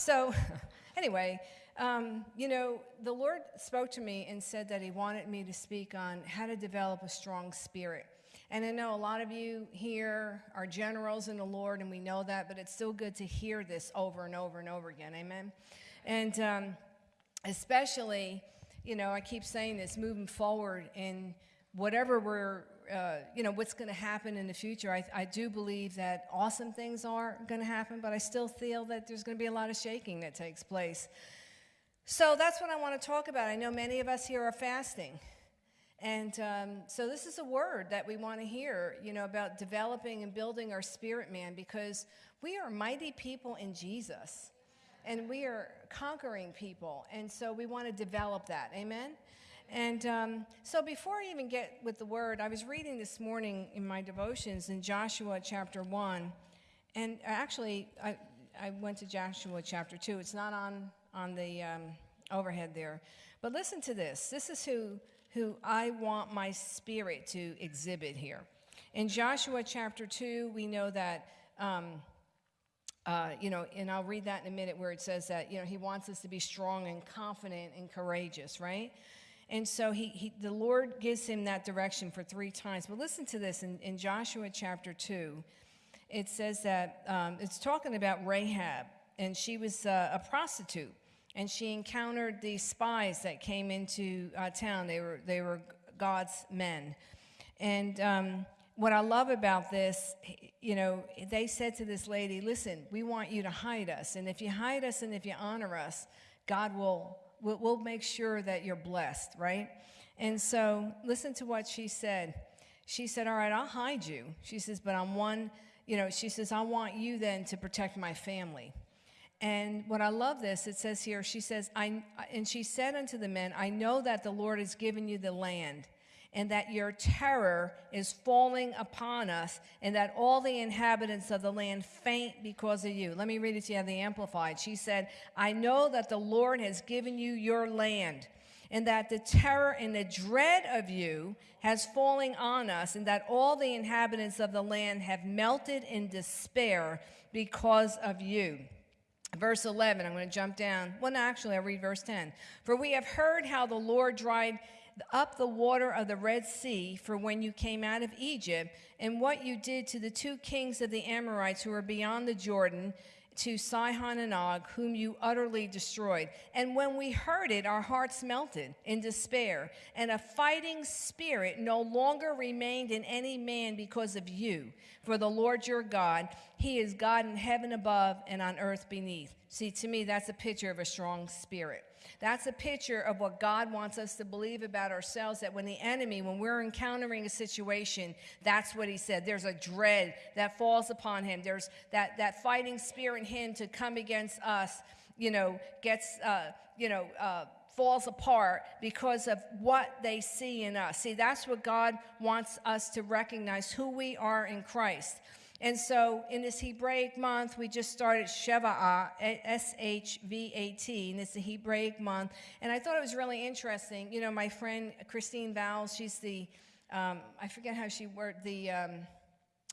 So, anyway, um, you know, the Lord spoke to me and said that He wanted me to speak on how to develop a strong spirit. And I know a lot of you here are generals in the Lord, and we know that, but it's still good to hear this over and over and over again. Amen. And um, especially, you know, I keep saying this moving forward in whatever we're, uh, you know, what's going to happen in the future. I, I do believe that awesome things are going to happen, but I still feel that there's going to be a lot of shaking that takes place. So that's what I want to talk about. I know many of us here are fasting. And um, so this is a word that we want to hear, you know, about developing and building our spirit man because we are mighty people in Jesus and we are conquering people. And so we want to develop that. Amen? And um, so before I even get with the word, I was reading this morning in my devotions in Joshua chapter 1. And actually, I, I went to Joshua chapter 2. It's not on, on the um, overhead there. But listen to this. This is who who I want my spirit to exhibit here. In Joshua chapter 2, we know that, um, uh, you know, and I'll read that in a minute where it says that, you know, he wants us to be strong and confident and courageous, right? And so he, he the Lord gives him that direction for three times. But listen to this in, in Joshua chapter 2, it says that um, it's talking about Rahab, and she was uh, a prostitute and she encountered these spies that came into uh, town. They were, they were God's men. And um, what I love about this, you know, they said to this lady, listen, we want you to hide us. And if you hide us and if you honor us, God will, will, will make sure that you're blessed, right? And so listen to what she said. She said, all right, I'll hide you. She says, but I'm one, you know, she says, I want you then to protect my family. And what I love this, it says here, she says, I, and she said unto the men, I know that the Lord has given you the land, and that your terror is falling upon us, and that all the inhabitants of the land faint because of you. Let me read it to you, the Amplified. She said, I know that the Lord has given you your land, and that the terror and the dread of you has fallen on us, and that all the inhabitants of the land have melted in despair because of you. Verse 11, I'm going to jump down. Well, no, actually, I'll read verse 10. For we have heard how the Lord dried up the water of the Red Sea for when you came out of Egypt, and what you did to the two kings of the Amorites who were beyond the Jordan, to Sihon and Og, whom you utterly destroyed. And when we heard it, our hearts melted in despair, and a fighting spirit no longer remained in any man because of you. For the Lord your God, he is God in heaven above and on earth beneath. See, to me, that's a picture of a strong spirit. That's a picture of what God wants us to believe about ourselves that when the enemy, when we're encountering a situation, that's what he said. There's a dread that falls upon him. There's that, that fighting spirit in him to come against us, you know, gets, uh, you know, uh, falls apart because of what they see in us. See, that's what God wants us to recognize who we are in Christ. And so in this Hebraic month, we just started Shevat, S-H-V-A-T, and it's the Hebraic month. And I thought it was really interesting. You know, my friend Christine Vowles, she's the, um, I forget how she worked, the um,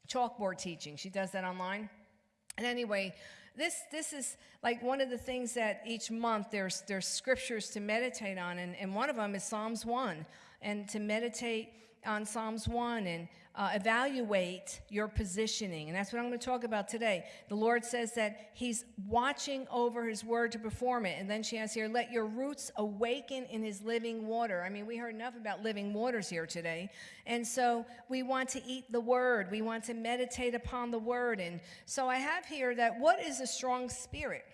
chalkboard teaching. She does that online. And anyway, this, this is like one of the things that each month there's, there's scriptures to meditate on, and, and one of them is Psalms 1, and to meditate on Psalms 1 and uh, evaluate your positioning. And that's what I'm going to talk about today. The Lord says that He's watching over His word to perform it. And then she has here, let your roots awaken in His living water. I mean, we heard enough about living waters here today. And so we want to eat the word, we want to meditate upon the word. And so I have here that what is a strong spirit?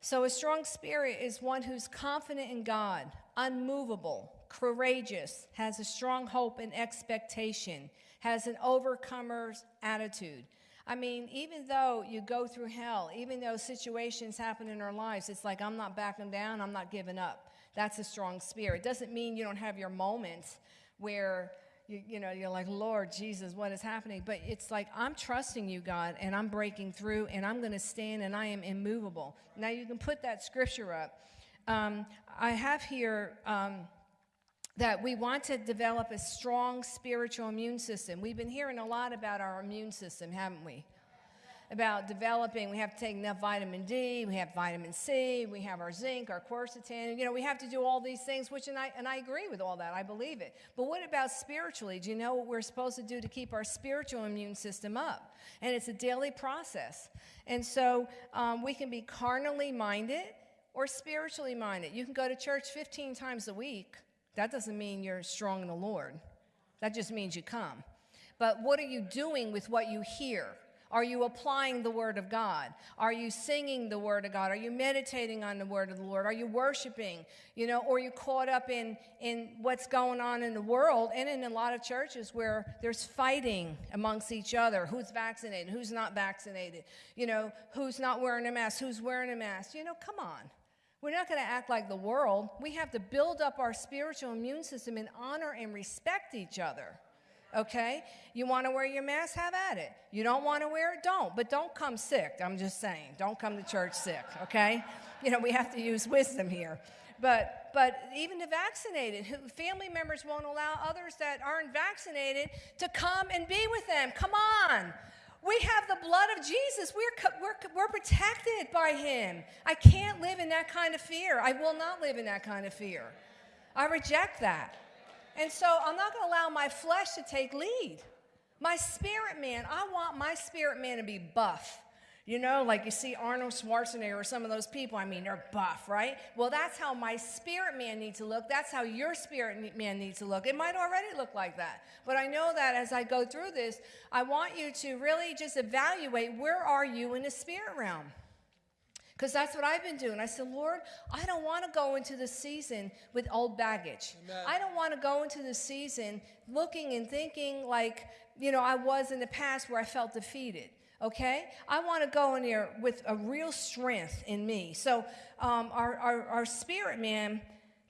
So, a strong spirit is one who's confident in God, unmovable, courageous, has a strong hope and expectation, has an overcomer's attitude. I mean, even though you go through hell, even though situations happen in our lives, it's like, I'm not backing down, I'm not giving up. That's a strong spirit. It doesn't mean you don't have your moments where you, you know, you're like, Lord Jesus, what is happening? But it's like, I'm trusting you, God, and I'm breaking through, and I'm going to stand, and I am immovable. Now, you can put that scripture up. Um, I have here. Um, that we want to develop a strong spiritual immune system. We've been hearing a lot about our immune system, haven't we? about developing, we have to take enough vitamin D, we have vitamin C, we have our zinc, our quercetin. You know, we have to do all these things, which, and I, and I agree with all that. I believe it. But what about spiritually? Do you know what we're supposed to do to keep our spiritual immune system up? And it's a daily process. And so um, we can be carnally minded or spiritually minded. You can go to church 15 times a week. That doesn't mean you're strong in the Lord. That just means you come. But what are you doing with what you hear? Are you applying the Word of God? Are you singing the Word of God? Are you meditating on the Word of the Lord? Are you worshiping? You know, or you caught up in, in what's going on in the world and in a lot of churches where there's fighting amongst each other who's vaccinated, who's not vaccinated, you know, who's not wearing a mask, who's wearing a mask? You know, come on. We're not going to act like the world. We have to build up our spiritual immune system and honor and respect each other okay? You want to wear your mask? Have at it. You don't want to wear it? Don't. But don't come sick. I'm just saying. Don't come to church sick, okay? You know, we have to use wisdom here. But, but even the vaccinated, family members won't allow others that aren't vaccinated to come and be with them. Come on. We have the blood of Jesus. We're, we're, we're protected by him. I can't live in that kind of fear. I will not live in that kind of fear. I reject that. And so I'm not going to allow my flesh to take lead. My spirit man, I want my spirit man to be buff. You know, like you see Arnold Schwarzenegger or some of those people, I mean, they're buff, right? Well, that's how my spirit man needs to look. That's how your spirit man needs to look. It might already look like that. But I know that as I go through this, I want you to really just evaluate where are you in the spirit realm? Because that's what I've been doing. I said, Lord, I don't want to go into the season with old baggage. Amen. I don't want to go into the season looking and thinking like, you know, I was in the past where I felt defeated. Okay? I want to go in there with a real strength in me. So, um, our, our, our spirit man,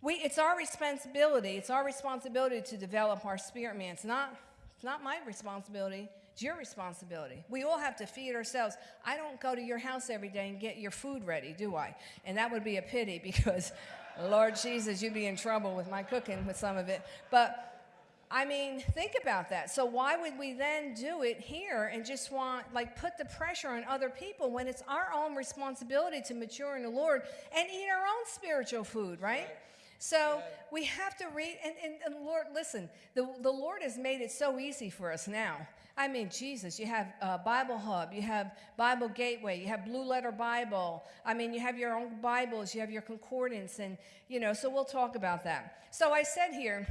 we, it's our responsibility. It's our responsibility to develop our spirit man. It's not, it's not my responsibility. It's your responsibility. We all have to feed ourselves. I don't go to your house every day and get your food ready, do I? And that would be a pity because, Lord Jesus, you'd be in trouble with my cooking with some of it. But I mean, think about that. So why would we then do it here and just want, like, put the pressure on other people when it's our own responsibility to mature in the Lord and eat our own spiritual food, right? So we have to read, and, and, and, Lord, listen, the, the Lord has made it so easy for us now. I mean, Jesus, you have uh, Bible Hub, you have Bible Gateway, you have Blue Letter Bible. I mean, you have your own Bibles, you have your concordance, and, you know, so we'll talk about that. So I said here,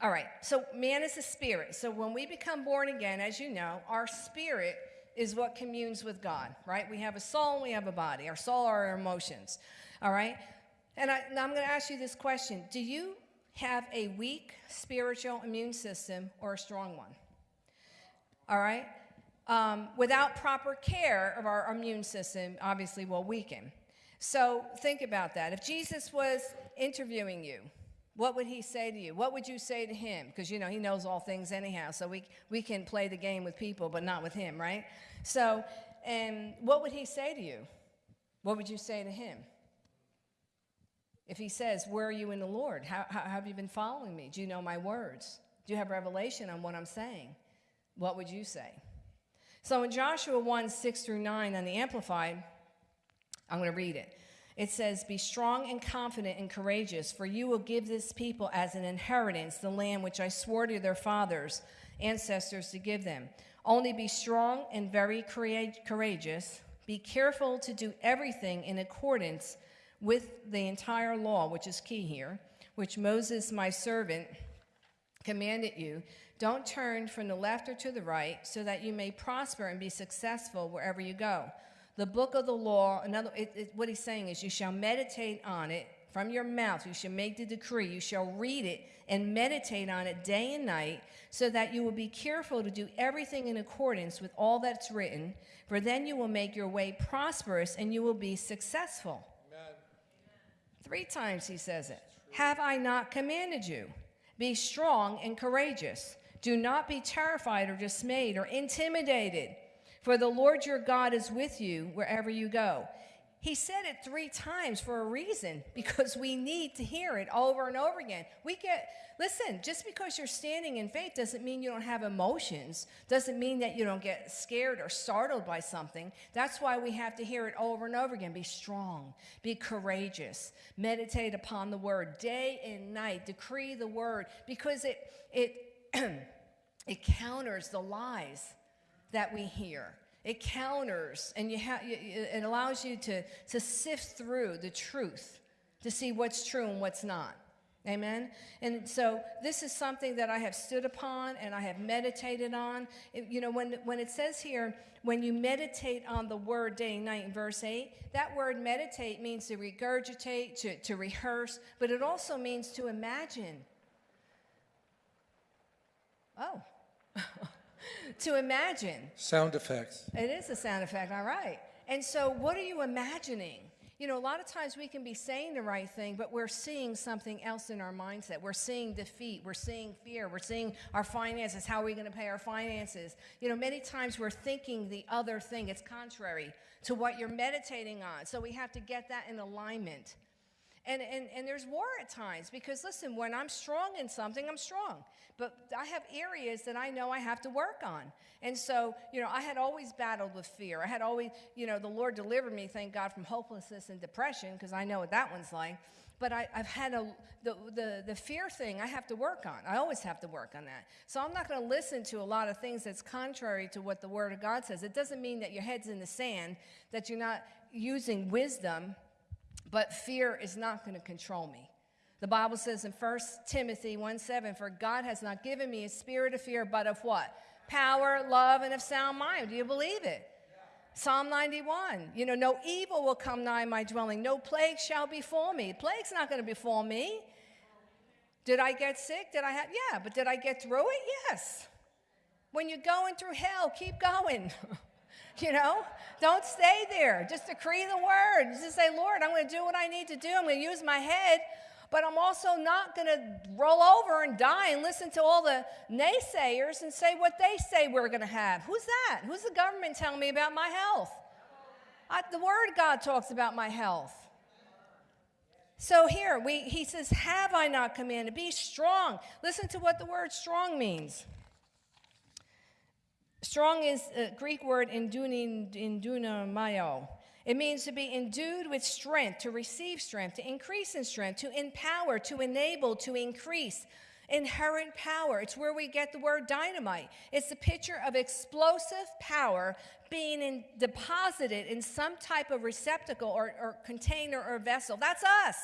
all right, so man is a spirit. So when we become born again, as you know, our spirit is what communes with God, right? We have a soul and we have a body. Our soul are our emotions, all right? And I, now I'm going to ask you this question Do you have a weak spiritual immune system or a strong one? all right? Um, without proper care of our immune system, obviously will weaken. So think about that. If Jesus was interviewing you, what would he say to you? What would you say to him? Because, you know, he knows all things anyhow, so we, we can play the game with people, but not with him, right? So, and what would he say to you? What would you say to him? If he says, Where are you in the Lord? How, how, how have you been following me? Do you know my words? Do you have revelation on what I'm saying? what would you say? So in Joshua 1 6 through 9 on the Amplified, I'm going to read it. It says, Be strong and confident and courageous, for you will give this people as an inheritance the land which I swore to their fathers, ancestors, to give them. Only be strong and very courageous. Be careful to do everything in accordance with the entire law, which is key here, which Moses, my servant, commanded you don't turn from the left or to the right, so that you may prosper and be successful wherever you go. The book of the law, another, it, it, what he's saying is, you shall meditate on it from your mouth. You shall make the decree. You shall read it and meditate on it day and night, so that you will be careful to do everything in accordance with all that's written. For then you will make your way prosperous and you will be successful. Amen. Three times he says it. Have I not commanded you? Be strong and courageous. Do not be terrified or dismayed or intimidated, for the Lord your God is with you wherever you go. He said it three times for a reason because we need to hear it over and over again. We get, listen, just because you're standing in faith doesn't mean you don't have emotions, doesn't mean that you don't get scared or startled by something. That's why we have to hear it over and over again. Be strong, be courageous, meditate upon the word day and night, decree the word because it, it, it counters the lies that we hear. It counters and you have it allows you to, to sift through the truth to see what's true and what's not. Amen. And so this is something that I have stood upon and I have meditated on. It, you know, when, when it says here, when you meditate on the word day and night in verse 8, that word meditate means to regurgitate, to, to rehearse, but it also means to imagine. Oh. to imagine. Sound effects. It is a sound effect, all right. And so, what are you imagining? You know, a lot of times we can be saying the right thing, but we're seeing something else in our mindset. We're seeing defeat. We're seeing fear. We're seeing our finances. How are we going to pay our finances? You know, many times we're thinking the other thing. It's contrary to what you're meditating on. So we have to get that in alignment. And, and, and there's war at times because, listen, when I'm strong in something, I'm strong. But I have areas that I know I have to work on. And so, you know, I had always battled with fear. I had always, you know, the Lord delivered me, thank God, from hopelessness and depression because I know what that one's like. But I, have had a, the, the, the fear thing I have to work on. I always have to work on that. So I'm not going to listen to a lot of things that's contrary to what the Word of God says. It doesn't mean that your head's in the sand, that you're not using wisdom but fear is not going to control me. The Bible says in 1 Timothy 1 7, For God has not given me a spirit of fear, but of what? Power, love, and of sound mind. Do you believe it? Psalm 91, you know, no evil will come nigh my dwelling, no plague shall befall me. Plague's not going to befall me. Did I get sick? Did I have, yeah, but did I get through it? Yes. When you're going through hell, keep going. You know, don't stay there. Just decree the word. Just say, Lord, I'm going to do what I need to do. I'm going to use my head, but I'm also not going to roll over and die and listen to all the naysayers and say what they say we're going to have. Who's that? Who's the government telling me about my health? I, the word God talks about my health. So here we, he says, Have I not commanded? Be strong. Listen to what the word strong means. Strong is a Greek word endunamoo. It means to be endued with strength, to receive strength, to increase in strength, to empower, to enable, to increase. Inherent power. It's where we get the word dynamite. It's the picture of explosive power being in, deposited in some type of receptacle or, or container or vessel. That's us.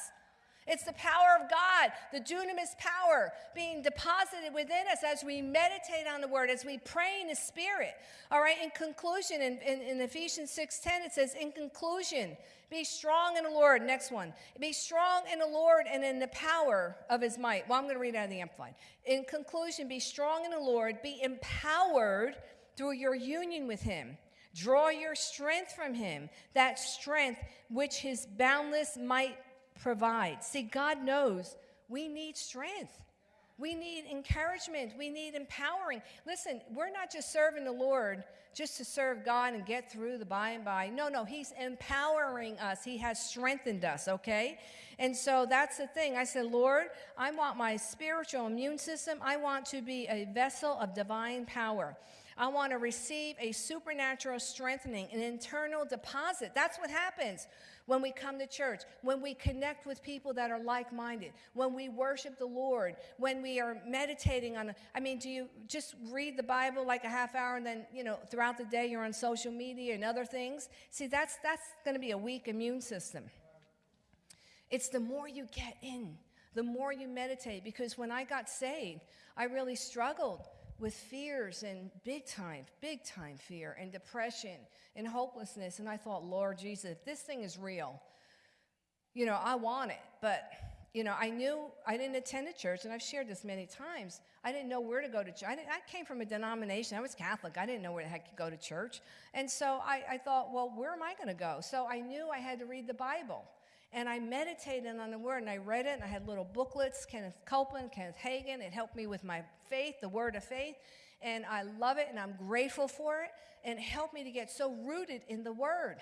It's the power of God, the dunamis power being deposited within us as we meditate on the word, as we pray in the spirit. All right, in conclusion, in, in, in Ephesians 6.10, it says, in conclusion, be strong in the Lord. Next one. Be strong in the Lord and in the power of his might. Well, I'm going to read out of the Amplified. In conclusion, be strong in the Lord, be empowered through your union with him. Draw your strength from him, that strength which his boundless might provides. See, God knows we need strength. We need encouragement. We need empowering. Listen, we're not just serving the Lord just to serve God and get through the by and by. No, no, He's empowering us. He has strengthened us, okay? And so that's the thing. I said, Lord, I want my spiritual immune system, I want to be a vessel of divine power. I want to receive a supernatural strengthening, an internal deposit. That's what happens when we come to church, when we connect with people that are like minded, when we worship the Lord, when we are meditating on. I mean, do you just read the Bible like a half hour and then, you know, throughout the day you're on social media and other things? See, that's, that's going to be a weak immune system. It's the more you get in, the more you meditate. Because when I got saved, I really struggled with fears and big time, big time fear and depression and hopelessness. And I thought, Lord Jesus, this thing is real, you know, I want it. But, you know, I knew I didn't attend a church, and I've shared this many times. I didn't know where to go to church. I, I came from a denomination. I was Catholic. I didn't know where the heck to go to church. And so I, I thought, well, where am I going to go? So I knew I had to read the Bible. And I meditated on the word and I read it and I had little booklets, Kenneth Copeland, Kenneth Hagin. It helped me with my faith, the word of faith. And I love it and I'm grateful for it. And it helped me to get so rooted in the word.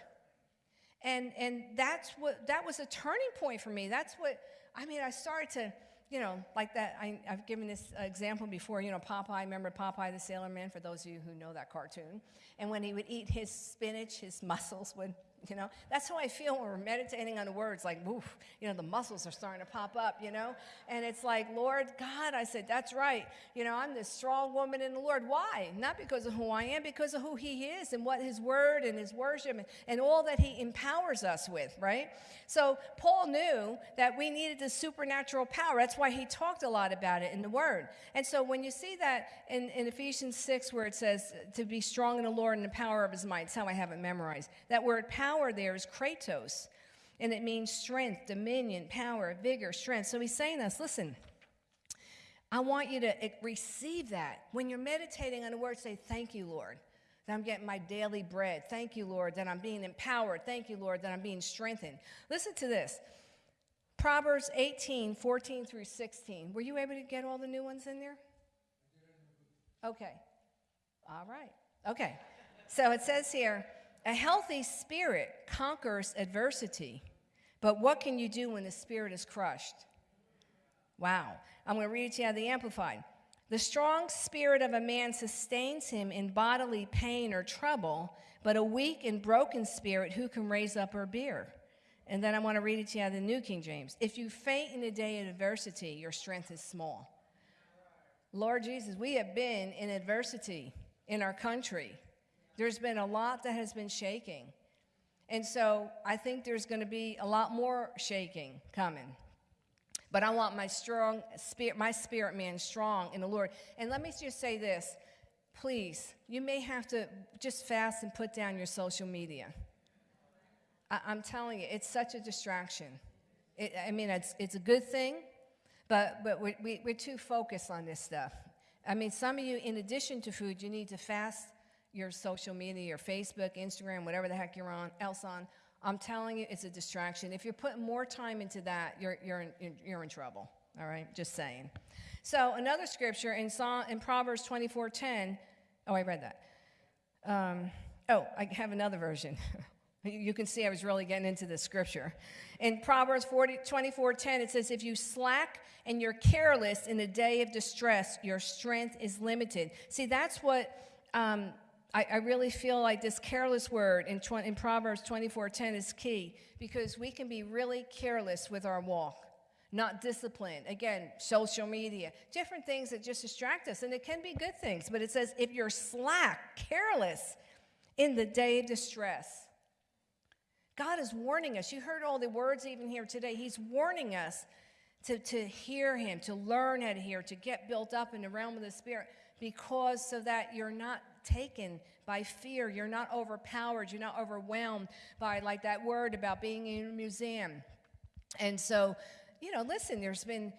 And, and that's what, that was a turning point for me. That's what, I mean, I started to, you know, like that. I, have given this example before. You know, Popeye, remember Popeye the Sailor Man, for those of you who know that cartoon? And when he would eat his spinach, his muscles would you know? That's how i feel when we're meditating on the words like woof you know the muscles are starting to pop up you know? And it's like lord god i said that's right. You know i'm this strong woman in the lord. Why? Not because of who i am because of who he is and what his word and his worship and, and all that he empowers us with right? So paul knew that we needed the supernatural power. That's why he talked a lot about it in the word. And so when you see that in, in ephesians 6 where it says to be strong in the lord and the power of his might it's how i have it memorized. That word power power there is kratos, and it means strength, dominion, power, vigor, strength. So he's saying this listen, I want you to receive that. When you're meditating on the word, say, Thank you, Lord, that I'm getting my daily bread. Thank you, Lord, that I'm being empowered. Thank you, Lord, that I'm being strengthened. Listen to this Proverbs 18, 14 through 16. Were you able to get all the new ones in there? Okay. All right. Okay. So it says here, a healthy spirit conquers adversity, but what can you do when the spirit is crushed? Wow. I'm going to read it to you out of the Amplified. The strong spirit of a man sustains him in bodily pain or trouble, but a weak and broken spirit, who can raise up or bear? And then I want to read it to you out of the New King James. If you faint in the day of adversity, your strength is small. Lord Jesus, we have been in adversity in our country. There's been a lot that has been shaking. And so I think there's going to be a lot more shaking coming. But I want my strong spirit, my spirit man strong in the Lord. And let me just say this. Please, you may have to just fast and put down your social media. I, am telling you, it's such a distraction. It, I mean, it's, it's a good thing, but, but we, we, we're too focused on this stuff. I mean, some of you, in addition to food, you need to fast your social media, your Facebook, Instagram, whatever the heck you're on, else on. I'm telling you, it's a distraction. If you're putting more time into that, you're, you're, in, you're in trouble. All right, just saying. So another scripture in, Psalm, in Proverbs 24:10. Oh, I read that. Um, oh, I have another version. you can see I was really getting into the scripture. In Proverbs 40, 24:10, it says, "If you slack and you're careless in the day of distress, your strength is limited." See, that's what um, I, I, really feel like this careless word in, 20, in Proverbs 24:10 is key because we can be really careless with our walk, not disciplined. Again, social media, different things that just distract us, and it can be good things. But it says if you're slack, careless in the day of distress, God is warning us. You heard all the words even here today. He's warning us to, to hear Him, to learn how to hear, to get built up in the realm of the Spirit, because so that you're not taken by fear. You're not overpowered. You're not overwhelmed by, like that word about being in a museum. And so, you know, listen, there's been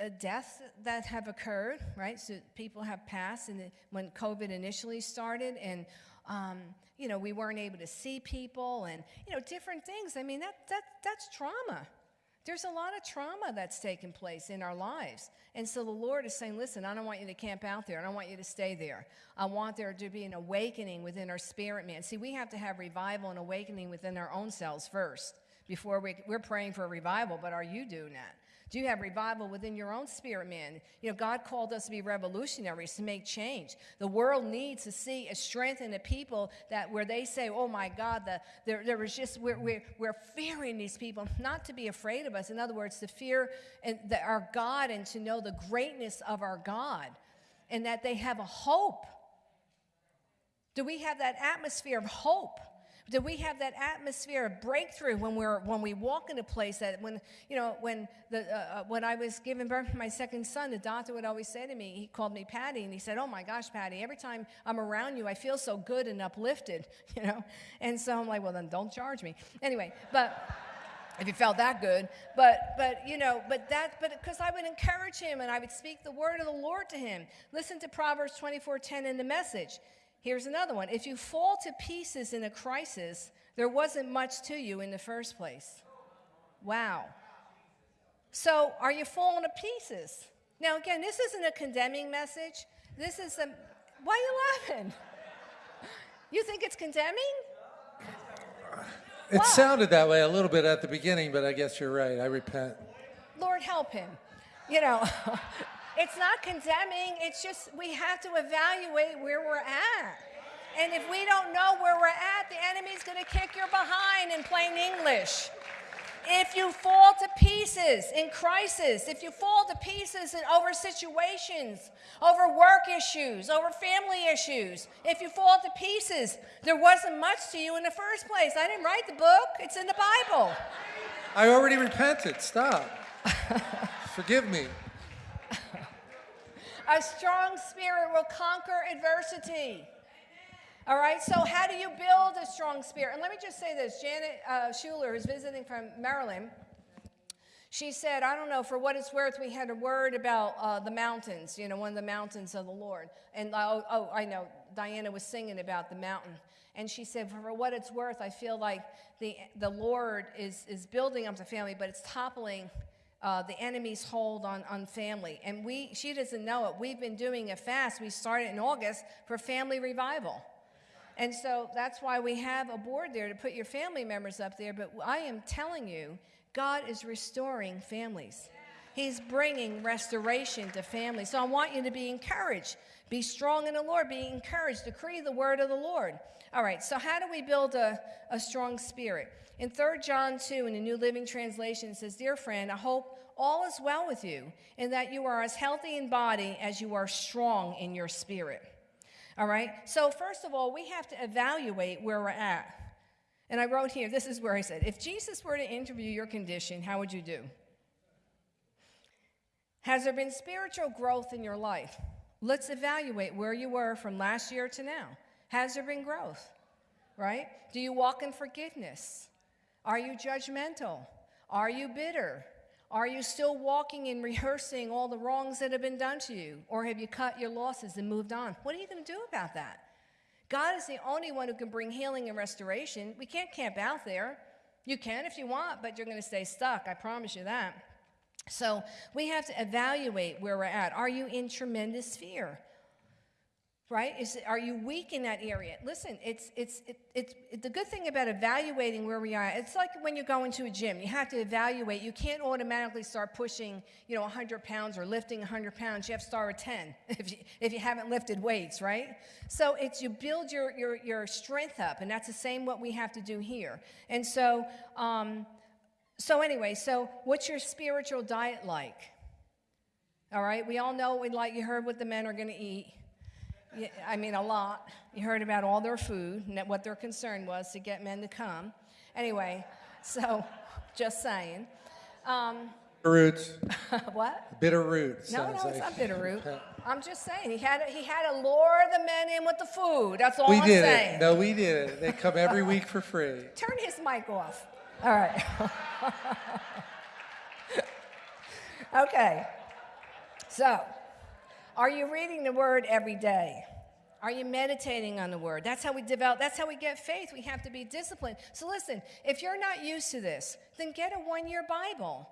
uh, deaths that have occurred, right? So people have passed and when COVID initially started, and um, you know we weren't able to see people, and you know different things. I mean that that that's trauma. There's a lot of trauma that's taken place in our lives. And so the Lord is saying, listen, I don't want you to camp out there. I don't want you to stay there. I want there to be an awakening within our spirit man. See, we have to have revival and awakening within our own selves first before we, we're praying for a revival, but are you doing that? Do you have revival within your own spirit, man? You know, God called us to be revolutionaries, to make change. The world needs to see a strength in the people that where they say, oh my God, the, there, there was just, we're, we're, we're fearing these people, not to be afraid of us. In other words, to fear and the, our God and to know the greatness of our God and that they have a hope. Do we have that atmosphere of hope? Do we have that atmosphere of breakthrough when we're when we walk in a place that when you know when the uh, uh, when I was giving birth to my second son, the doctor would always say to me, he called me Patty, and he said, "Oh my gosh, Patty, every time I'm around you, I feel so good and uplifted," you know. And so I'm like, well, then don't charge me anyway. But if you felt that good, but but you know, but that but because I would encourage him and I would speak the word of the Lord to him. Listen to Proverbs 24:10 in the message. Here's another one. If you fall to pieces in a crisis, there wasn't much to you in the first place. Wow. So, are you falling to pieces? Now, again, this isn't a condemning message. This is a. Why are you laughing? You think it's condemning? It sounded that way a little bit at the beginning, but I guess you're right. I repent. Lord help him. You know, it's not condemning, it's just we have to evaluate where we're at. And if we don't know where we're at, the enemy's going to kick your behind in plain English. If you fall to pieces in crisis, if you fall to pieces in over situations, over work issues, over family issues, if you fall to pieces, there wasn't much to you in the first place. I didn't write the book, it's in the Bible. I already repented. Stop. Forgive me. A strong spirit will conquer adversity. All right, so how do you build a strong spirit? And let me just say this Janet uh, Schuler is visiting from Maryland. She said, I don't know, for what it's worth, we had a word about uh, the mountains, you know, one of the mountains of the Lord. And oh, oh, I know, Diana was singing about the mountain. And she said, for what it's worth, I feel like the, the Lord is, is building up the family, but it's toppling uh, the enemy's hold on, on family. And we, she doesn't know it. We've been doing a fast. We started in August for family revival. And so that's why we have a board there to put your family members up there. But I am telling you, God is restoring families. He's bringing restoration to families. So I want you to be encouraged. Be strong in the Lord. Be encouraged. Decree the word of the Lord. All right, so how do we build a, a strong spirit? In 3 John 2, in the New Living Translation, it says, Dear friend, I hope all is well with you, and that you are as healthy in body as you are strong in your spirit. All right? So, first of all, we have to evaluate where we're at. And I wrote here, this is where I said, if Jesus were to interview your condition, how would you do? Has there been spiritual growth in your life? Let's evaluate where you were from last year to now. Has there been growth? Right? Do you walk in forgiveness? Are you judgmental? Are you bitter? Are you still walking and rehearsing all the wrongs that have been done to you? Or have you cut your losses and moved on? What are you going to do about that? God is the only one who can bring healing and restoration. We can't camp out there. You can if you want, but you're going to stay stuck. I promise you that. So we have to evaluate where we're at. Are you in tremendous fear? right is are you weak in that area listen it's it's it, it's it, the good thing about evaluating where we are it's like when you go into a gym you have to evaluate you can't automatically start pushing you know 100 pounds or lifting 100 pounds you have to start with 10 if you, if you haven't lifted weights right so it's you build your your, your strength up and that's the same what we have to do here and so um, so anyway so what's your spiritual diet like all right we all know we like you heard what the men are going to eat I mean, a lot. You heard about all their food and what their concern was to get men to come. Anyway, so just saying. Um, Roots. what? Bitter roots. No, no, it's like. not bitter root. I'm just saying he had he had to lure the men in with the food. That's all We I'm did saying. it. No, we did it. They come every week for free. Turn his mic off. All right. okay. So, are you reading the word every day? Are you meditating on the word? That's how we develop, that's how we get faith. We have to be disciplined. So listen, if you're not used to this, then get a one year Bible.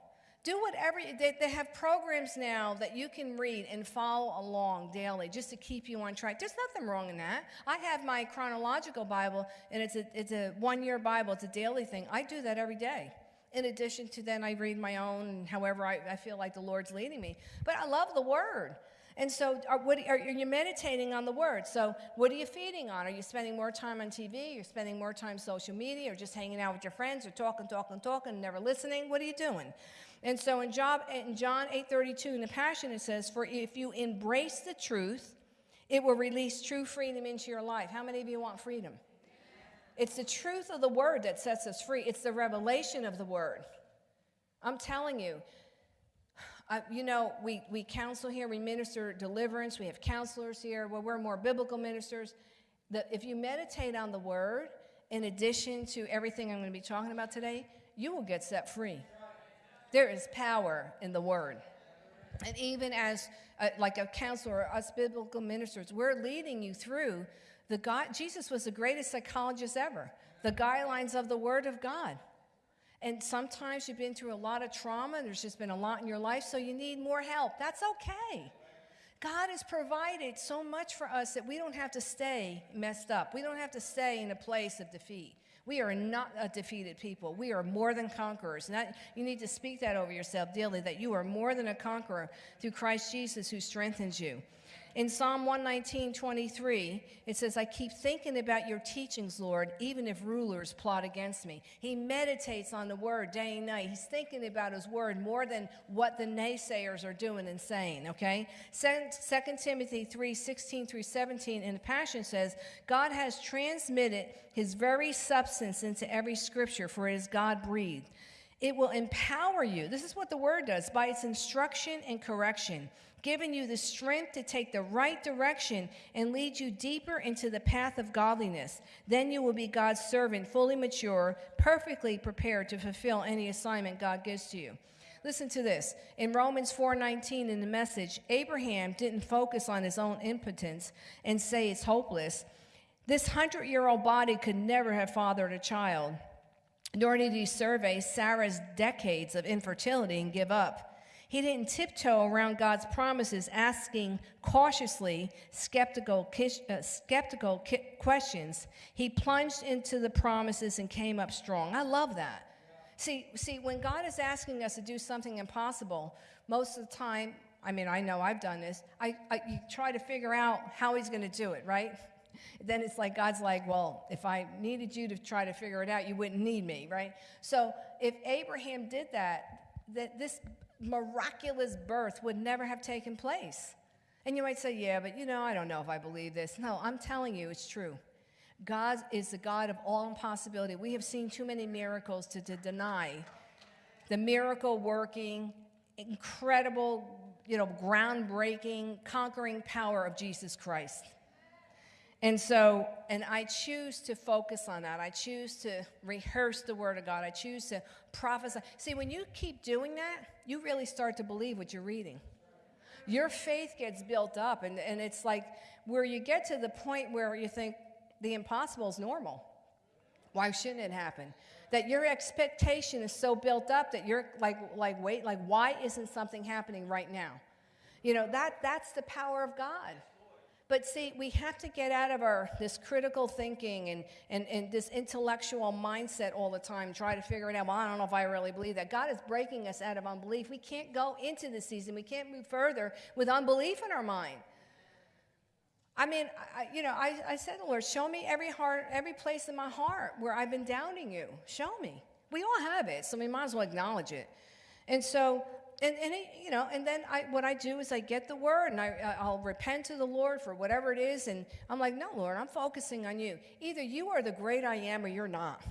Do whatever, they, they have programs now that you can read and follow along daily just to keep you on track. There's nothing wrong in that. I have my chronological Bible, and it's a, it's a one year Bible, it's a daily thing. I do that every day. In addition to then, I read my own, however I, I feel like the Lord's leading me. But I love the Word. And so, are, what, are, you meditating on the word? So, what are you feeding on? Are you spending more time on TV? You're spending more time social media, or just hanging out with your friends, or talking, talking, talking, never listening? What are you doing? And so, in, Job, in John 8:32 in the Passion, it says, "For if you embrace the truth, it will release true freedom into your life." How many of you want freedom? It's the truth of the word that sets us free. It's the revelation of the word. I'm telling you, uh, you know, we, we counsel here, we minister deliverance, we have counselors here. Well, we're more biblical ministers. That if you meditate on the word, in addition to everything I'm going to be talking about today, you will get set free. There is power in the word. And even as a, like a counselor, us biblical ministers, we're leading you through the God. Jesus was the greatest psychologist ever. The guidelines of the Word of God. And sometimes you've been through a lot of trauma, there's just been a lot in your life, so you need more help. That's okay. God has provided so much for us that we don't have to stay messed up. We don't have to stay in a place of defeat. We are not a defeated people. We are more than conquerors. You need to speak that over yourself daily that you are more than a conqueror through Christ Jesus who strengthens you. In Psalm 119, 23, it says, I keep thinking about your teachings, Lord, even if rulers plot against me. He meditates on the word day and night. He's thinking about his word more than what the naysayers are doing and saying, okay? 2 Timothy 3, 16 through 17 in the Passion says, God has transmitted his very substance into every scripture, for it is God breathed. It will empower you. This is what the word does by its instruction and correction given you the strength to take the right direction and lead you deeper into the path of godliness. Then you will be God's servant, fully mature, perfectly prepared to fulfill any assignment God gives to you. Listen to this. In Romans 4:19 in the message, Abraham didn't focus on his own impotence and say it's hopeless. This 100-year-old body could never have fathered a child. Nor did he survey Sarah's decades of infertility and give up. He didn't tiptoe around God's promises, asking cautiously skeptical, uh, skeptical questions. He plunged into the promises and came up strong. I love that. See, see, when God is asking us to do something impossible, most of the time, I mean, I know I've done this, I, I you try to figure out how he's going to do it, right? Then it's like God's like, well, if I needed you to try to figure it out, you wouldn't need me, right? So if Abraham did that, that this miraculous birth would never have taken place. And you might say, yeah, but you know, I don't know if I believe this. No, I'm telling you, it's true. God is the God of all impossibility. We have seen too many miracles to, to deny the miracle working, incredible, you know, groundbreaking, conquering power of Jesus Christ. And so, and I choose to focus on that. I choose to rehearse the Word of God. I choose to prophesy. See, when you keep doing that, you really start to believe what you're reading. Your faith gets built up, and, and it's like where you get to the point where you think the impossible is normal. Why shouldn't it happen? That your expectation is so built up that you're like, like, wait, like, why isn't something happening right now? You know, that, that's the power of God. But see, we have to get out of our this critical thinking and, and, and this intellectual mindset all the time, try to figure it out. Well, I don't know if I really believe that. God is breaking us out of unbelief. We can't go into the season. We can't move further with unbelief in our mind. I mean, I, you know, I, I said Lord, show me every heart, every place in my heart where I've been doubting you. Show me. We all have it, so we might as well acknowledge it. And so and, and it, you know, and then I, what I do is I get the word and I, I'll repent to the Lord for whatever it is. And I'm like, no, Lord, I'm focusing on you. Either you are the great I am or you're not.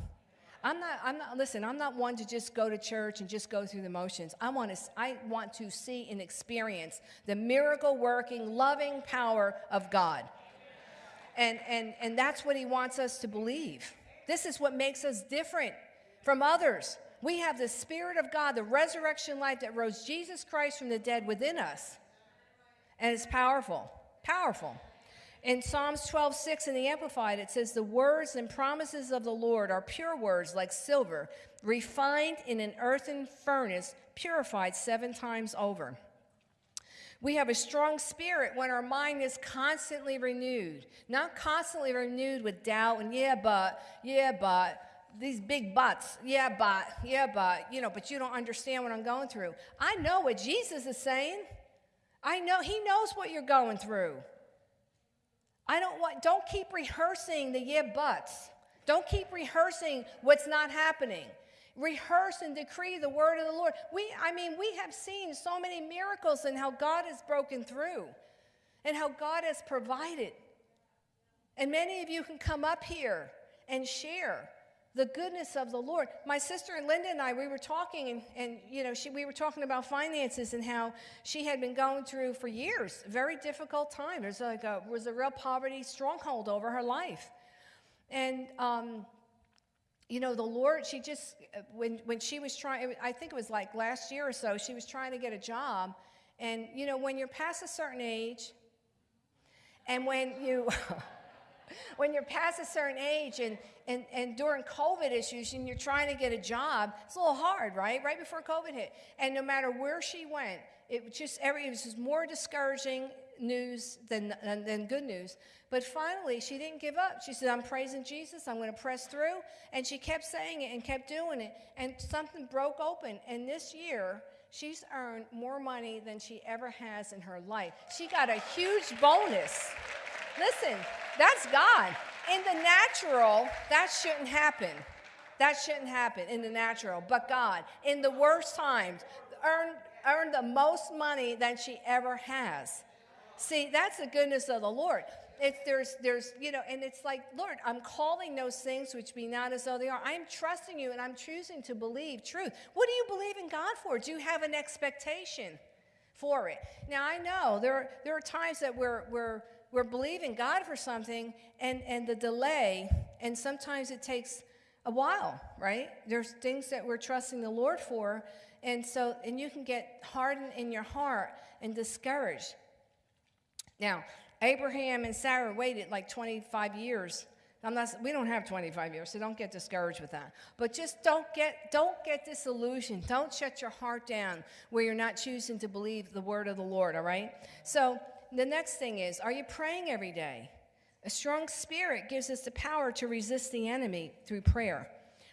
I'm not, I'm not, listen, I'm not one to just go to church and just go through the motions. I want to, I want to see and experience the miracle working, loving power of God. And, and, and that's what he wants us to believe. This is what makes us different from others. We have the Spirit of God, the resurrection life that rose Jesus Christ from the dead within us. And it's powerful, powerful. In Psalms 12, 6 in the Amplified, it says, The words and promises of the Lord are pure words like silver, refined in an earthen furnace, purified seven times over. We have a strong spirit when our mind is constantly renewed, not constantly renewed with doubt and, yeah, but, yeah, but, these big buts. Yeah, but, yeah, but, you know, but you don't understand what I'm going through. I know what Jesus is saying. I know he knows what you're going through. I don't want don't keep rehearsing the yeah buts. Don't keep rehearsing what's not happening. Rehearse and decree the word of the Lord. We I mean, we have seen so many miracles and how God has broken through and how God has provided. And many of you can come up here and share the goodness of the Lord. My sister and Linda and I, we were talking, and, and you know, she, we were talking about finances and how she had been going through for years very difficult time. There's like a was a real poverty stronghold over her life, and um, you know, the Lord. She just when when she was trying, I think it was like last year or so, she was trying to get a job, and you know, when you're past a certain age, and when you when you're past a certain age and, and, and during COVID issues and you're trying to get a job, it's a little hard, right? Right before COVID hit. And no matter where she went, it was just every it was just more discouraging news than, than, than good news. But finally, she didn't give up. She said, I'm praising Jesus. I'm going to press through. And she kept saying it and kept doing it. And something broke open. And this year, she's earned more money than she ever has in her life. She got a huge bonus. Listen, that's God. In the natural, that shouldn't happen. That shouldn't happen in the natural. But God, in the worst times, earned, earned the most money than she ever has. See, that's the goodness of the Lord. It's, there's, there's, you know, and it's like, Lord, I'm calling those things which be not as though they are. I'm trusting you and I'm choosing to believe truth. What do you believe in God for? Do you have an expectation for it? Now, I know there, there are times that we're, we're, we're believing God for something and, and the delay, and sometimes it takes a while, right? There's things that we're trusting the Lord for, and so, and you can get hardened in your heart and discouraged. Now, Abraham and Sarah waited like 25 years. I'm not, we don't have 25 years, so don't get discouraged with that. But just don't get, don't get disillusioned. Don't shut your heart down where you're not choosing to believe the word of the Lord, all right? So the next thing is, are you praying every day? A strong spirit gives us the power to resist the enemy through prayer.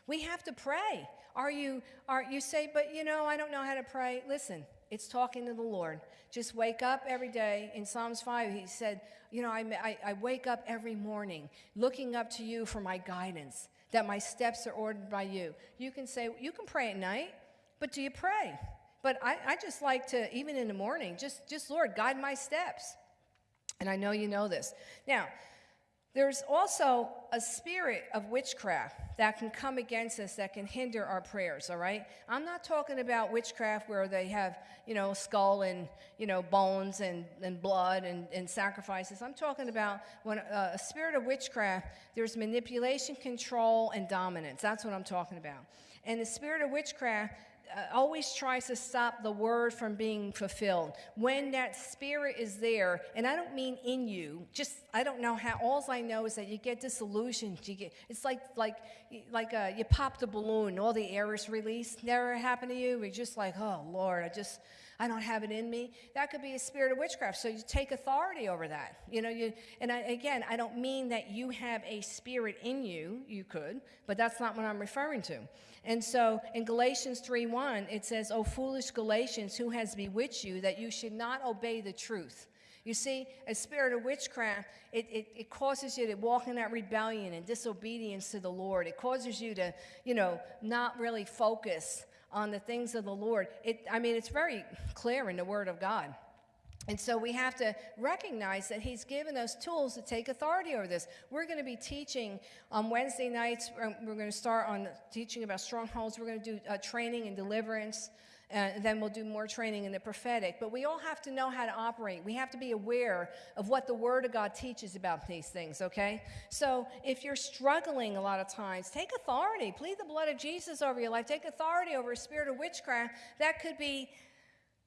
We have to pray. Are you, are you say, but you know, I don't know how to pray? Listen, it's talking to the Lord. Just wake up every day. In Psalms 5, he said, You know, I, I, I, wake up every morning looking up to you for my guidance, that my steps are ordered by you. You can say, You can pray at night, but do you pray? But I, I just like to, even in the morning, just, just Lord, guide my steps. And I know you know this. Now, there's also a spirit of witchcraft that can come against us that can hinder our prayers, all right? I'm not talking about witchcraft where they have, you know, skull and, you know, bones and, and blood and, and sacrifices. I'm talking about when uh, a spirit of witchcraft, there's manipulation, control, and dominance. That's what I'm talking about. And the spirit of witchcraft always tries to stop the word from being fulfilled. When that spirit is there, and I don't mean in you, just I don't know how. All I know is that you get disillusioned. You get it's like like like uh, you pop the balloon, all the air is released. Never happened to you? You're just like, oh Lord, I just I don't have it in me. That could be a spirit of witchcraft. So you take authority over that. You know, you and I, again, I don't mean that you have a spirit in you. You could, but that's not what I'm referring to. And so in Galatians 3:1, it says, "O foolish Galatians, who has bewitched you that you should not obey the truth?" You see, a spirit of witchcraft, it, it, it, causes you to walk in that rebellion and disobedience to the Lord. It causes you to, you know, not really focus on the things of the Lord. It, I mean, it's very clear in the Word of God. And so we have to recognize that he's given us tools to take authority over this. We're going to be teaching on Wednesday nights. We're going to start on teaching about strongholds. We're going to do uh, training and deliverance and then we'll do more training in the prophetic. But we all have to know how to operate. We have to be aware of what the Word of God teaches about these things, okay? So if you're struggling a lot of times, take authority. Plead the blood of Jesus over your life. Take authority over a spirit of witchcraft. That could be.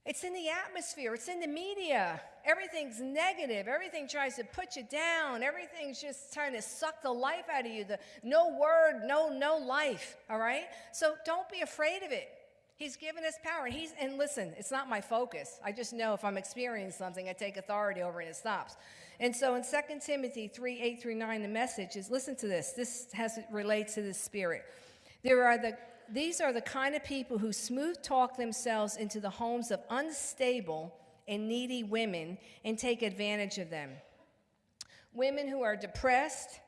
It's in the atmosphere. It's in the media. Everything's negative. Everything tries to put you down. Everything's just trying to suck the life out of you. The no word, no no life. All right. So don't be afraid of it. He's given us power. And he's and listen, it's not my focus. I just know if I'm experiencing something, I take authority over it and it stops. And so in 2 Timothy 3, 8 through 9, the message is listen to this. This has relates to the spirit. There are the these are the kind of people who smooth talk themselves into the homes of unstable and needy women and take advantage of them. Women who are depressed,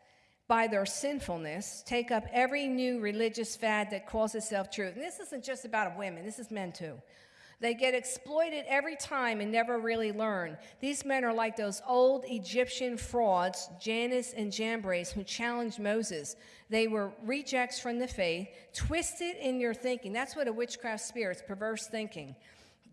by their sinfulness, take up every new religious fad that calls itself truth. And this isn't just about women, this is men too. They get exploited every time and never really learn. These men are like those old Egyptian frauds, Jannes and Jambres, who challenged Moses. They were rejects from the faith, twisted in your thinking. That's what a witchcraft spirit is perverse thinking,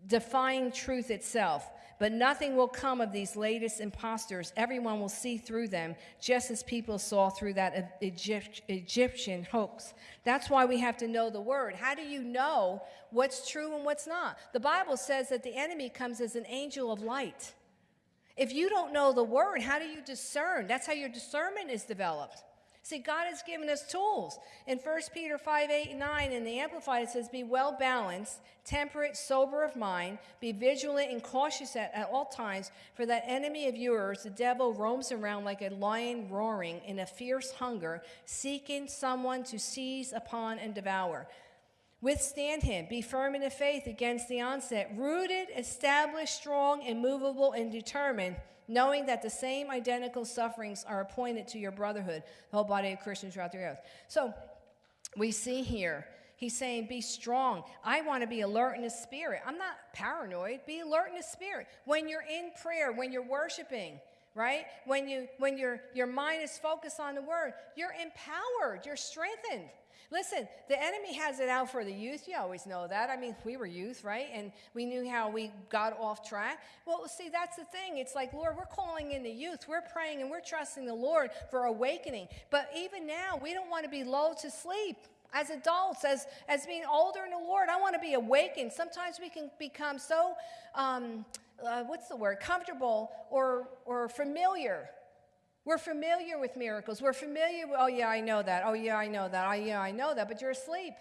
defying truth itself. But nothing will come of these latest impostors. Everyone will see through them, just as people saw through that Egypt, Egyptian hoax. That's why we have to know the word. How do you know what's true and what's not? The Bible says that the enemy comes as an angel of light. If you don't know the word, how do you discern? That's how your discernment is developed. See, God has given us tools. In 1 Peter 5 8 and 9, in the Amplified, it says, Be well balanced, temperate, sober of mind, be vigilant and cautious at, at all times, for that enemy of yours, the devil, roams around like a lion roaring in a fierce hunger, seeking someone to seize upon and devour. Withstand him, be firm in the faith against the onset, rooted, established, strong, immovable, and determined knowing that the same identical sufferings are appointed to your brotherhood, the whole body of Christians throughout the earth. So we see here, he's saying, Be strong. I want to be alert in the spirit. I'm not paranoid. Be alert in the spirit. When you're in prayer, when you're worshiping, right? When you when your your mind is focused on the word, you're empowered, you're strengthened. Listen, the enemy has it out for the youth. You always know that. I mean, we were youth, right? And we knew how we got off track. Well, see, that's the thing. It's like, Lord, we're calling in the youth. We're praying and we're trusting the Lord for awakening. But even now, we don't want to be lulled to sleep as adults, as, as being older in the Lord, I want to be awakened. Sometimes we can become so, um, uh, what's the word, comfortable or, or familiar we're familiar with miracles. We're familiar with, oh, yeah, I know that. Oh, yeah, I know that. Oh, yeah, I know that. But you're asleep.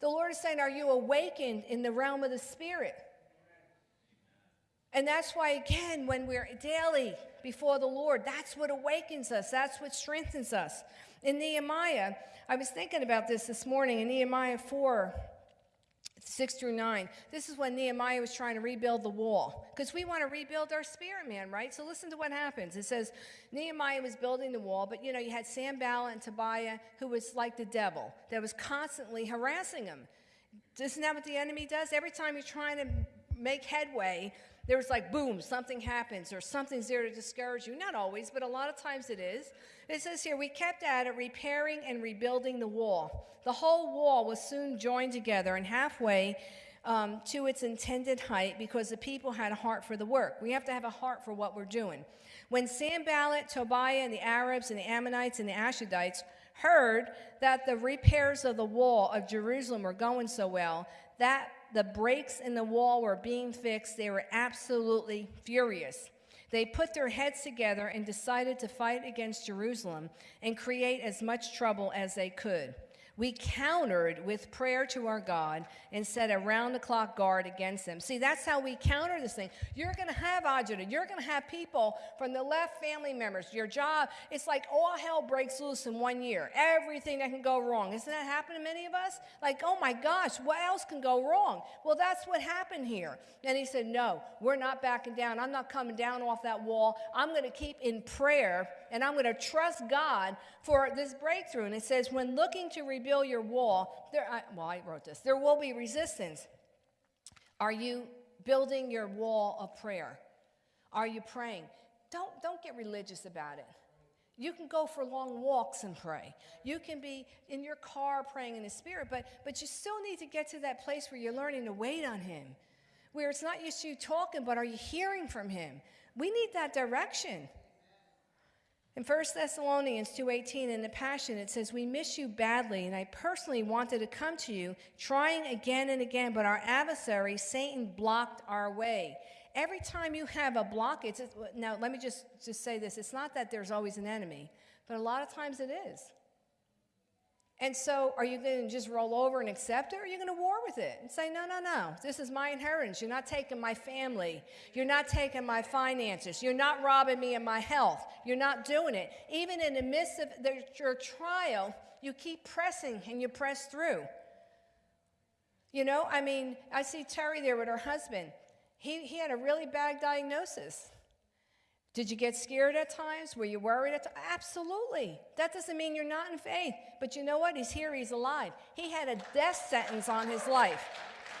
The Lord is saying, Are you awakened in the realm of the Spirit? And that's why, again, when we're daily before the Lord, that's what awakens us, that's what strengthens us. In Nehemiah, I was thinking about this this morning in Nehemiah 4. 6 through 9. This is when Nehemiah was trying to rebuild the wall because we want to rebuild our spirit man, right? So listen to what happens. It says Nehemiah was building the wall, but you know, you had Sanballat and Tobiah who was like the devil that was constantly harassing him. Isn't that what the enemy does? Every time you're trying to make headway, there's like boom, something happens or something's there to discourage you. Not always, but a lot of times it is. It says here, we kept at it, repairing and rebuilding the wall. The whole wall was soon joined together and halfway um, to its intended height because the people had a heart for the work. We have to have a heart for what we're doing. When Sanballat, Tobiah, and the Arabs, and the Ammonites, and the Ashdodites heard that the repairs of the wall of Jerusalem were going so well, that the breaks in the wall were being fixed, they were absolutely furious. They put their heads together and decided to fight against Jerusalem and create as much trouble as they could. We countered with prayer to our God and set a round the clock guard against them. See, that's how we counter this thing. You're going to have agita. You're going to have people from the left family members. Your job, it's like all hell breaks loose in one year. Everything that can go wrong. Isn't that happened to many of us? Like, oh my gosh, what else can go wrong? Well, that's what happened here. And he said, no, we're not backing down. I'm not coming down off that wall. I'm going to keep in prayer and I'm going to trust God for this breakthrough. And it says, when looking to rebuild your wall, there, I, well, I wrote this, there will be resistance. Are you building your wall of prayer? Are you praying? Don't, don't get religious about it. You can go for long walks and pray. You can be in your car praying in the Spirit, but, but you still need to get to that place where you're learning to wait on Him, where it's not just you talking, but are you hearing from Him? We need that direction. In 1 Thessalonians 2:18 in the Passion it says we miss you badly and I personally wanted to come to you trying again and again but our adversary Satan blocked our way. Every time you have a blockage now let me just just say this it's not that there's always an enemy but a lot of times it is. And so, are you going to just roll over and accept it, or are you going to war with it and say, no, no, no, this is my inheritance. You're not taking my family. You're not taking my finances. You're not robbing me of my health. You're not doing it. Even in the midst of the, your trial, you keep pressing and you press through. You know, I mean, I see Terry there with her husband. He, he had a really bad diagnosis. Did you get scared at times? Were you worried at times? Absolutely. That doesn't mean you're not in faith. But you know what? He's here, he's alive. He had a death sentence on his life.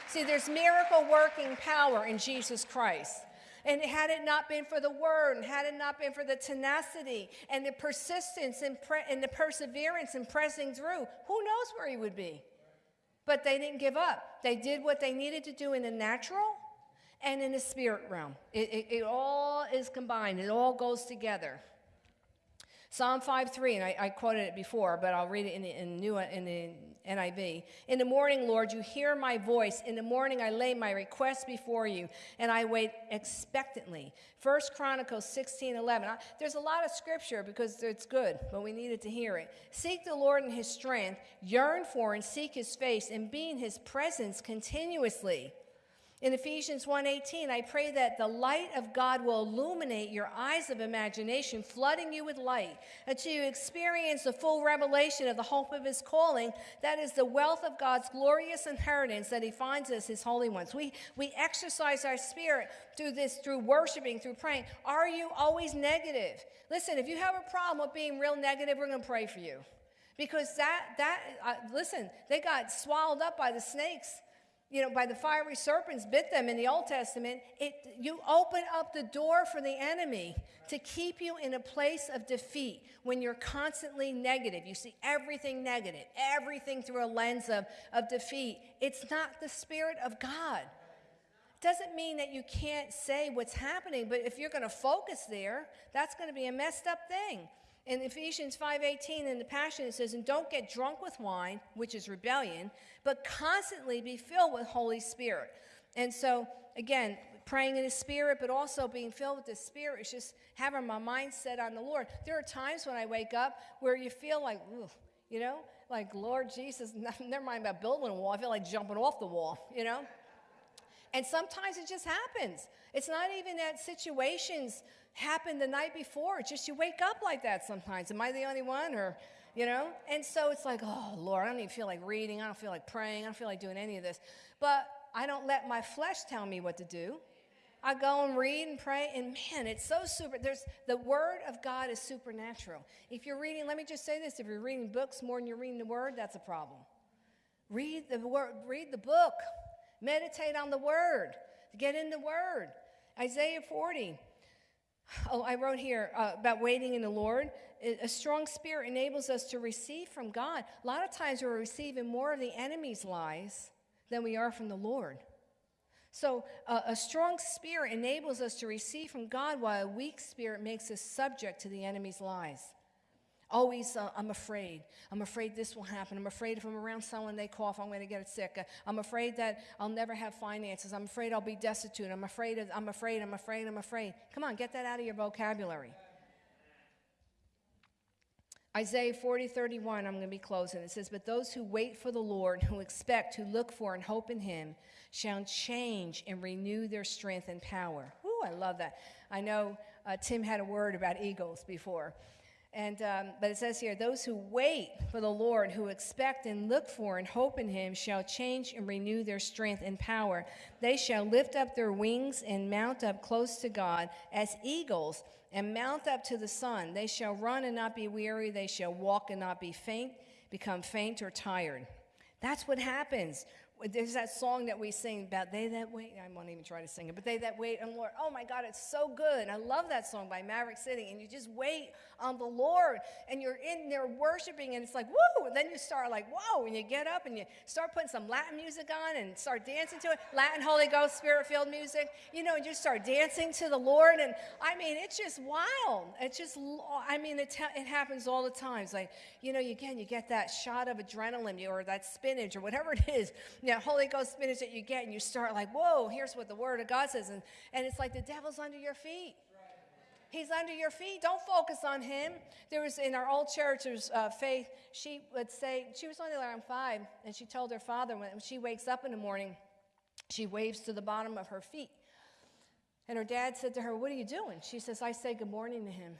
See, there's miracle working power in Jesus Christ. And had it not been for the word, and had it not been for the tenacity and the persistence and, and the perseverance and pressing through, who knows where he would be? But they didn't give up. They did what they needed to do in the natural and in the spirit realm. It, it, it all is combined, it all goes together. Psalm 5 3, and I, I, quoted it before, but I'll read it in the, in, new, in the NIV. In the morning, Lord, you hear my voice. In the morning, I lay my request before you, and I wait expectantly. First Chronicles 16:11. I, there's a lot of scripture because it's good, but we needed to hear it. Seek the Lord in his strength, yearn for and seek his face, and be in his presence continuously. In Ephesians 1:18, I pray that the light of God will illuminate your eyes of imagination, flooding you with light, until you experience the full revelation of the hope of his calling, that is the wealth of God's glorious inheritance that he finds us his holy ones. We we exercise our spirit through this through worshiping, through praying. Are you always negative? Listen, if you have a problem with being real negative, we're going to pray for you. Because that that uh, listen, they got swallowed up by the snakes you know, by the fiery serpents bit them in the Old Testament, it, you open up the door for the enemy to keep you in a place of defeat when you're constantly negative. You see everything negative, everything through a lens of, of defeat. It's not the Spirit of God. It Doesn't mean that you can't say what's happening, but if you're going to focus there, that's going to be a messed up thing. In Ephesians 5:18 in the Passion it says, "And don't get drunk with wine, which is rebellion, but constantly be filled with Holy Spirit." And so, again, praying in the Spirit, but also being filled with the Spirit is just having my mind set on the Lord. There are times when I wake up where you feel like, you know, like Lord Jesus. Never mind about building a wall. I feel like jumping off the wall, you know. And sometimes it just happens. It's not even that situations happen the night before. It's just you wake up like that sometimes. Am I the only one? Or, you know? And so it's like, oh, Lord, I don't even feel like reading. I don't feel like praying. I don't feel like doing any of this. But I don't let my flesh tell me what to do. I go and read and pray, and man, it's so super. There's the word of God is supernatural. If you're reading, let me just say this: if you're reading books more than you're reading the word, that's a problem. Read the word, read the book, meditate on the word, get in the word. Isaiah 40. Oh, I wrote here uh, about waiting in the Lord. A strong spirit enables us to receive from God. A lot of times we're receiving more of the enemy's lies than we are from the Lord. So, uh, a strong spirit enables us to receive from God, while a weak spirit makes us subject to the enemy's lies. Always, uh, I'm afraid. I'm afraid this will happen. I'm afraid if I'm around someone, they cough, I'm going to get sick. I'm afraid that I'll never have finances. I'm afraid I'll be destitute. I'm afraid, of, I'm afraid, I'm afraid, I'm afraid. Come on, get that out of your vocabulary. Isaiah 40, 31, I'm going to be closing. It says, But those who wait for the Lord, who expect, who look for, and hope in him, shall change and renew their strength and power. Ooh, I love that. I know uh, Tim had a word about eagles before. And, um, but it says here, those who wait for the Lord, who expect and look for and hope in him, shall change and renew their strength and power. They shall lift up their wings and mount up close to God as eagles and mount up to the sun. They shall run and not be weary. They shall walk and not be faint, become faint or tired. That's what happens there's that song that we sing about they that wait. I won't even try to sing it, but they that wait on Lord. Oh my God, it's so good. I love that song by Maverick City. And you just wait on the Lord and you're in there worshiping and it's like, woo. And then you start like, whoa. And you get up and you start putting some Latin music on and start dancing to it. Latin Holy Ghost Spirit filled music, you know, and you start dancing to the Lord. And I mean, it's just wild. It's just, I mean, it, it happens all the time. It's like, you know, again, you get that shot of adrenaline or that spinach or whatever it is you know, Holy Ghost spinach that you get, and you start like, whoa, here's what the Word of God says. And, and it's like the devil's under your feet. He's under your feet. Don't focus on him. There was in our old church, there's uh, Faith. She would say, she was only around five, and she told her father when she wakes up in the morning, she waves to the bottom of her feet. And her dad said to her, What are you doing? She says, I say good morning to him,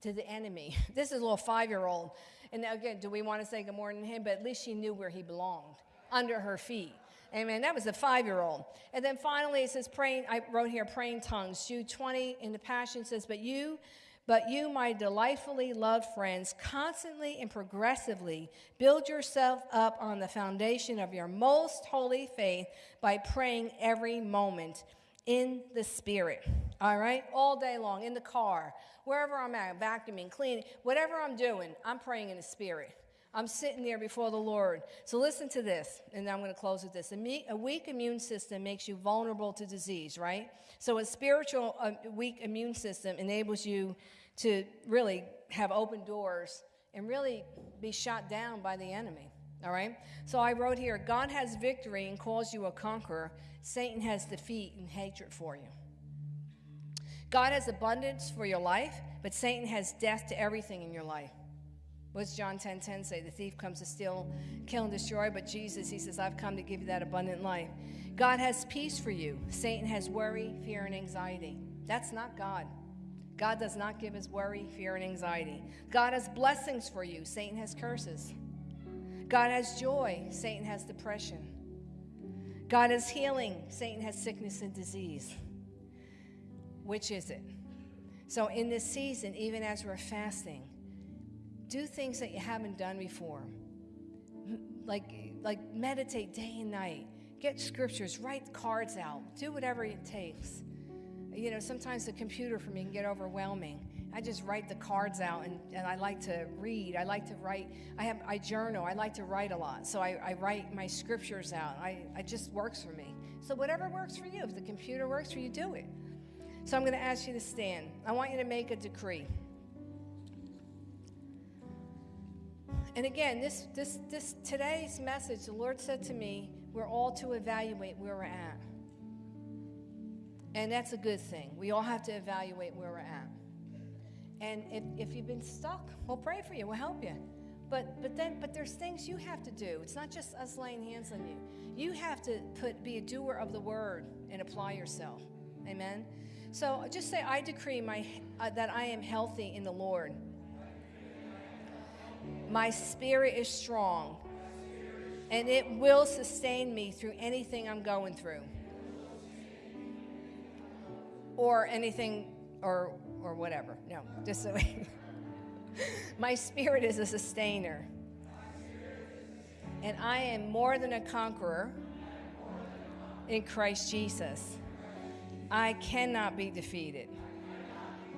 to the enemy. This is a little five year old. And again, do we want to say good morning to him? But at least she knew where he belonged under her feet. Amen. That was a five year old. And then finally, it says, praying, I wrote here, praying tongues. Jude 20 in the Passion says, But you, but you, my delightfully loved friends, constantly and progressively build yourself up on the foundation of your most holy faith by praying every moment in the Spirit. All right? All day long, in the car, wherever I'm at, vacuuming, cleaning, whatever I'm doing, I'm praying in the Spirit. I'm sitting there before the Lord. So listen to this, and I'm going to close with this. A, weak immune system makes you vulnerable to disease, right? So a spiritual weak immune system enables you to really have open doors and really be shot down by the enemy. All right? So I wrote here God has victory and calls you a conqueror, Satan has defeat and hatred for you. God has abundance for your life, but Satan has death to everything in your life. What's John 10 10 say? The thief comes to steal, kill, and destroy, but Jesus, he says, I've come to give you that abundant life. God has peace for you. Satan has worry, fear, and anxiety. That's not God. God does not give us worry, fear, and anxiety. God has blessings for you. Satan has curses. God has joy. Satan has depression. God has healing. Satan has sickness and disease. Which is it? So, in this season, even as we're fasting, do things that you haven't done before. Like, like meditate day and night. Get scriptures, write cards out, do whatever it takes. You know, sometimes the computer for me can get overwhelming. I just write the cards out and, and I like to read. I like to write. I have I journal. I like to write a lot. So I, I write my scriptures out. I, it just works for me. So whatever works for you. If the computer works for you, do it. So I'm going to ask you to stand. I want you to make a decree. And again, this, this, this today's message, the Lord said to me, we're all to evaluate where we're at. And that's a good thing. We all have to evaluate where we're at. And if, if you've been stuck, we'll pray for you. We'll help you. But but then but there's things you have to do. It's not just us laying hands on you. You have to put be a doer of the word and apply yourself. Amen. So just say, I decree my uh, that I am healthy in the Lord. My spirit is strong, and it will sustain me through anything I'm going through, or anything, or or whatever. No, just so. my spirit is a sustainer, and I am more than a conqueror in Christ Jesus. I cannot be defeated.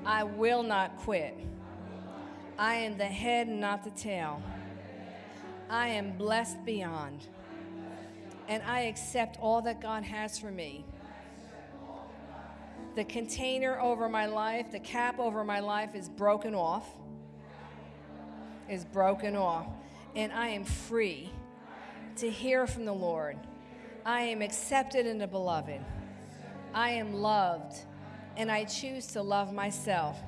I will not quit. I am the head not the tail. I am blessed beyond. And I accept all that God has for me. The container over my life, the cap over my life is broken off. Is broken off. And I am free to hear from the Lord. I am accepted in the beloved. I am loved, and I choose to love myself.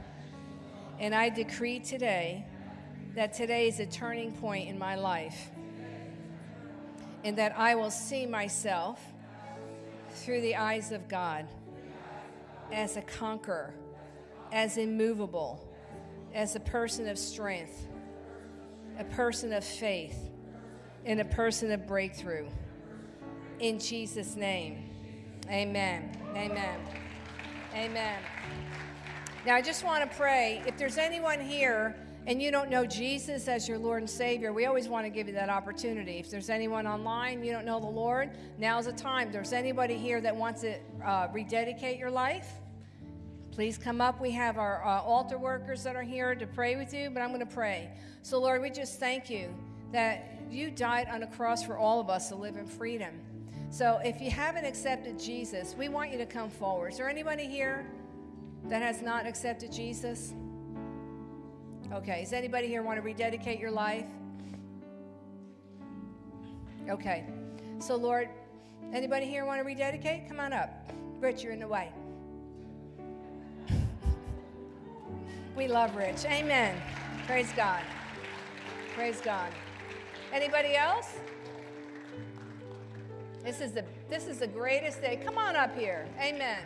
And I decree today that today is a turning point in my life, and that I will see myself through the eyes of God as a conqueror, as immovable, as a person of strength, a person of faith, and a person of breakthrough. In Jesus' name. Amen. Amen. Amen. Now, I just want to pray. If there's anyone here and you don't know Jesus as your Lord and Savior, we always want to give you that opportunity. If there's anyone online, you don't know the Lord, now's the time. If there's anybody here that wants to uh, rededicate your life, please come up. We have our uh, altar workers that are here to pray with you, but I'm going to pray. So, Lord, we just thank you that you died on a cross for all of us to live in freedom. So if you haven't accepted Jesus, we want you to come forward. Is there anybody here that has not accepted Jesus? Okay. Does anybody here want to rededicate your life? Okay. So, Lord, anybody here want to rededicate? Come on up. Rich, you're in the way. we love Rich. Amen. Praise God. Praise God. Anybody else? This is the this is the greatest day. Come on up here. Amen.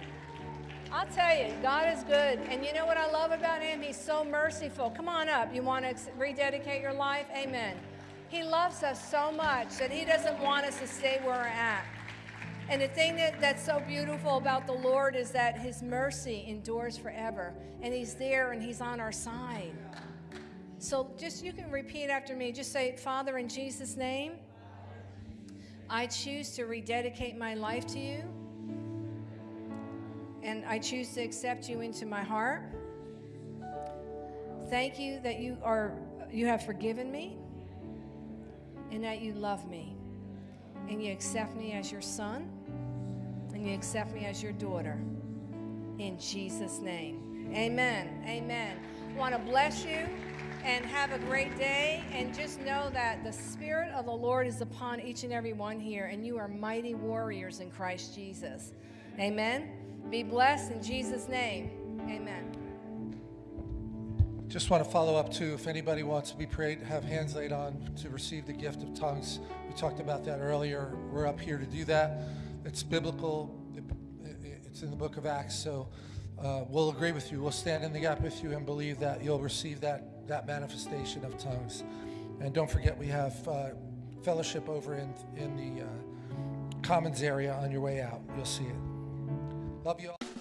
I'll tell you, God is good. And you know what I love about him? He's so merciful. Come on up. You want to rededicate your life? Amen. He loves us so much that he doesn't want us to stay where we're at. And the thing that, that's so beautiful about the Lord is that his mercy endures forever. And he's there and he's on our side. So just you can repeat after me. Just say, Father, in Jesus' name. I choose to rededicate my life to you. And I choose to accept you into my heart. Thank you that you are you have forgiven me and that you love me. And you accept me as your son and you accept me as your daughter. In Jesus' name. Amen. Amen. want to bless you and have a great day. And just know that the Spirit of the Lord is upon each and every one here, and you are mighty warriors in Christ Jesus. Amen. Be blessed in Jesus' name. Amen. Just want to follow up too, if anybody wants to be prayed, have hands laid on to receive the gift of tongues. We talked about that earlier. We're up here to do that. It's biblical. It- it- It's in the book of Acts. So uh, we'll agree with you. We'll stand in the gap with you and believe that you'll receive that, that manifestation of tongues. And don't forget, we have uh, fellowship over in, in the uh, commons area on your way out. You'll see it. Love you all.